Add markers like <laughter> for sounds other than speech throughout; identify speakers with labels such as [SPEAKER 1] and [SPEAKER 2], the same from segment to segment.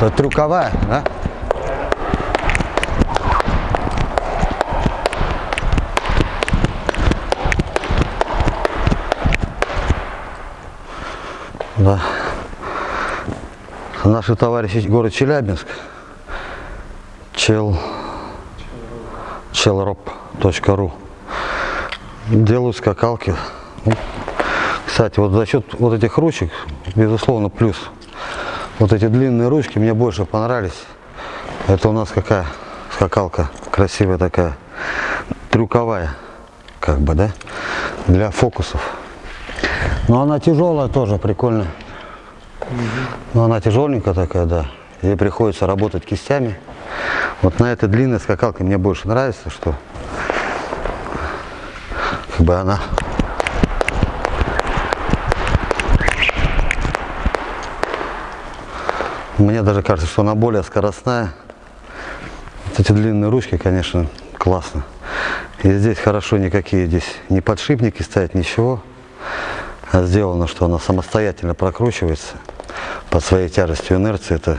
[SPEAKER 1] Это трюковая, да? Да. Наши товарищи город Челябинск. Чел челроп.ру Делают скакалки. Ну, Кстати, вот за счет вот этих ручек, безусловно, плюс. Вот эти длинные ручки мне больше понравились. Это у нас какая скакалка красивая такая, трюковая, как бы, да, для фокусов. Но она тяжелая тоже, прикольная. Но она тяжеленькая такая, да. Ей приходится работать кистями. Вот на этой длинной скакалке мне больше нравится, что как бы она Мне даже кажется, что она более скоростная. Вот эти длинные ручки, конечно, классно. И здесь хорошо никакие здесь не подшипники стоят, ничего. А сделано, что она самостоятельно прокручивается под своей тяжестью инерции. Это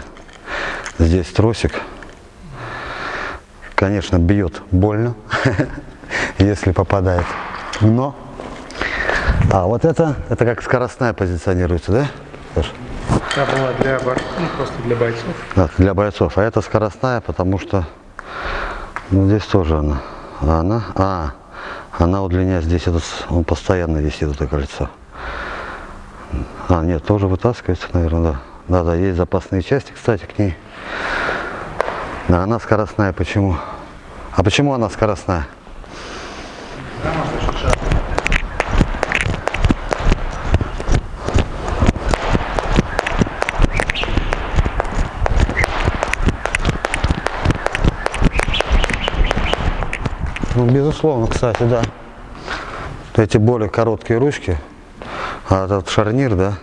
[SPEAKER 1] здесь тросик. Конечно, бьет больно, <laughs> если попадает. Но, а вот это, это как скоростная позиционируется, да? Саша?
[SPEAKER 2] Та была для, бор- ну, просто для бойцов.
[SPEAKER 1] Да, для бойцов. А это скоростная, потому что ну, здесь тоже она. А она, а, она удлиняет здесь этот, он постоянно висит это кольцо. А, нет, тоже вытаскивается, наверное, да. Да, да, есть запасные части, кстати, к ней. Да, она скоростная, почему? А почему она скоростная? Ну, безусловно, кстати, да. Эти более короткие ручки, а этот шарнир, да.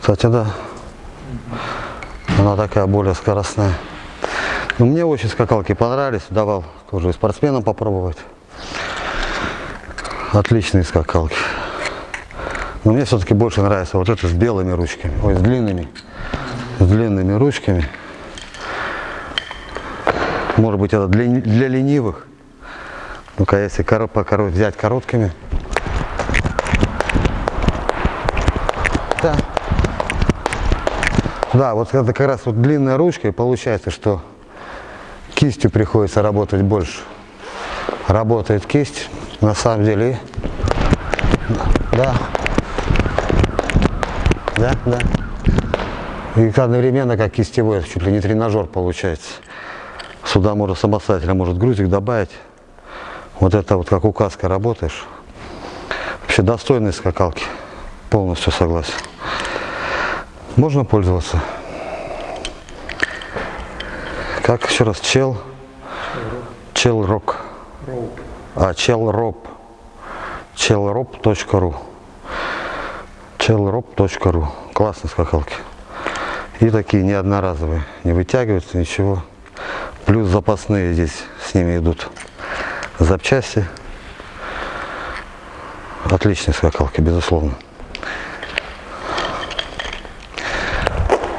[SPEAKER 1] Кстати, да. Она такая более скоростная. Ну, мне очень скакалки понравились, давал тоже и спортсменам попробовать. Отличные скакалки. Но мне все-таки больше нравится вот это с белыми ручками, ой, с длинными, с длинными ручками. Может быть, это для, для ленивых. Ну-ка, если коро- по взять короткими. Да. Да, вот это как раз вот длинная ручка, и получается, что кистью приходится работать больше. Работает кисть, на самом деле. Да. Да, да. И одновременно как кистевой, чуть ли не тренажер получается. Сюда можно самостоятельно, может грузик добавить. Вот это вот как указка работаешь. Вообще достойные скакалки. Полностью согласен. Можно пользоваться. Как еще раз? Чел? Чел рок. А, челроп. челроп.ру челроп.ру Классные скакалки. И такие не одноразовые. Не вытягиваются, ничего. Плюс запасные здесь с ними идут запчасти. Отличные скакалки, безусловно.